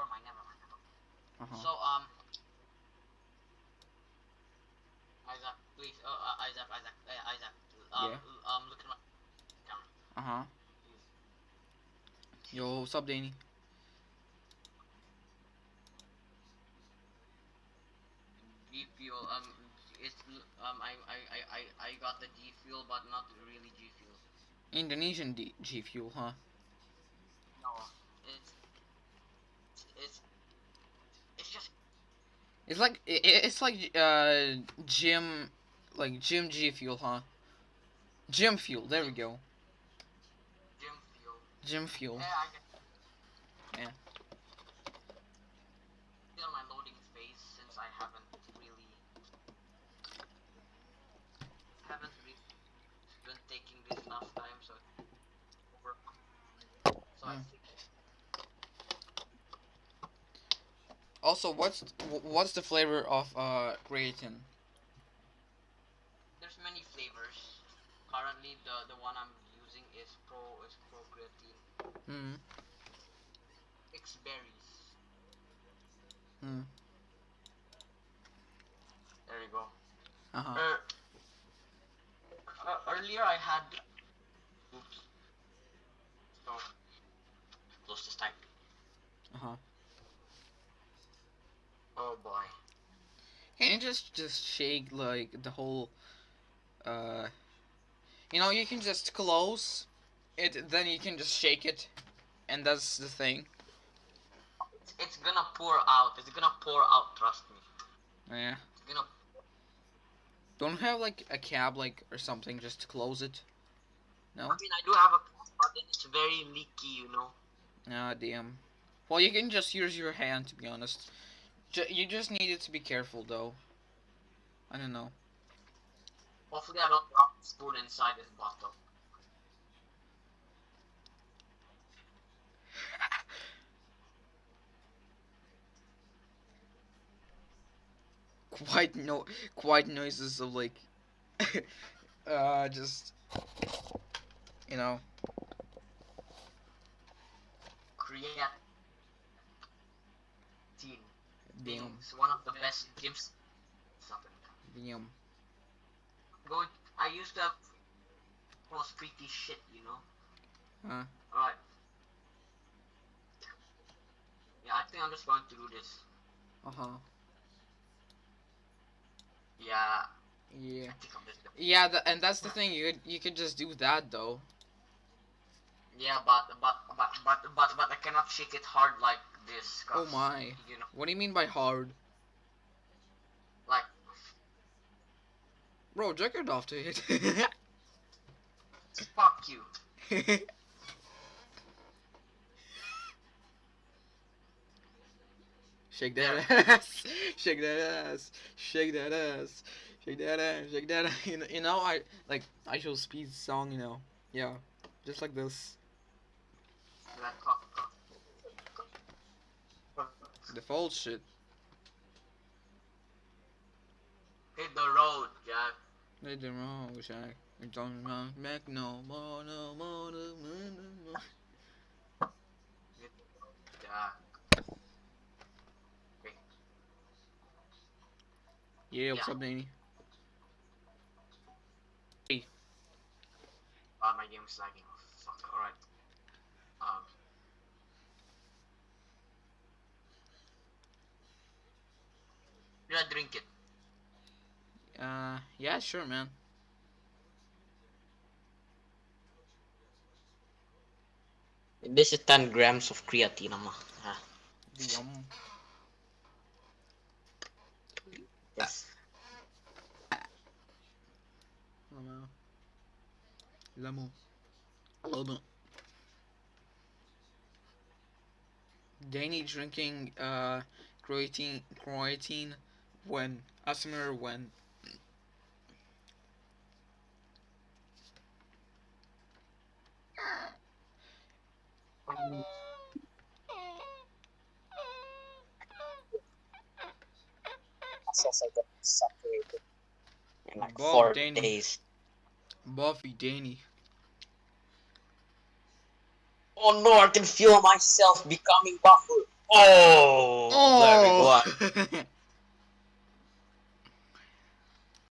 never mind, never mind. Uh-huh. So, um, Isaac, please, uh, uh, Isaac, Isaac, uh, Isaac, um, um, look at my camera, Uh-huh. Yo, what's up, Danny? G fuel, um, it's, um, I, I, I, I, I got the G fuel, but not really G fuel. Indonesian D G Fuel, huh? No, it's, it's, it's just It's like it's like uh gym, like gym G Fuel, huh? Gym Fuel. There we go. gym fuel. Gym Fuel. Yeah, I. Yeah. Still my loading phase since I haven't really haven't really been taking this last time, so over. So I think Also, what's wh- what's the flavor of uh creatine? there's many flavors. Currently, the the one I'm using is pro is pro creatine. Hmm. Mixed berries. Hmm. There you go. Uh huh. Er, uh, earlier I had. Oops. So, close this time. Uh huh. Oh boy. Can you just just shake like the whole uh you know you can just close it then you can just shake it and that's the thing. It's, it's gonna pour out. It's gonna pour out. Trust me. Yeah. It's gonna. Don't have like a cab like or something just to close it. No? I mean, I do have a, but then it's very leaky. You know. Ah damn. Well you can just use your hand to be honest. You just needed to be careful though. I don't know. Hopefully, I don't drop the spoon inside this bottle. Quite no quite noises of like uh just you know Creatine. Damn It's one of the best gyms. Something. damn. Go. I used to have. Was pretty shit, you know. Huh. Alright. Yeah, I think I'm just going to do this. Uh-huh. Yeah, Yeah. I think I'm just. Gonna... Yeah, the, and that's the thing. You could, you could just do that though. Yeah, but but but but but but I cannot shake it hard like Oh my. You know, What do you mean by hard? like Bro, jerk it off to it. fuck you. Shake that ass. Shake that ass. Shake that ass. Shake that ass. Shake that ass. You know, you know I like IShowSpeed song, you know. Yeah. Just like this. Like, fuck, fuck. The false shit. Hit the road, Jack. Let the wrong shack. It don't run back no more, no more, no more, no more. Yeah, what's Yeah. up, Danny? Ah, my game is lagging. Fuck. Alright. Um. Should I drink it? Uh, yeah, sure, man. This is 10 grams of creatine, ama. Ah, Yum. yes. Lamo. Lamo. Lamo. Danny drinking uh creatine creatine when Asmer when Muscles are getting separated in like Bob four Danny. days. Buffy Danny. Oh no, I can feel myself becoming buffer. Oh, there we go. Oh.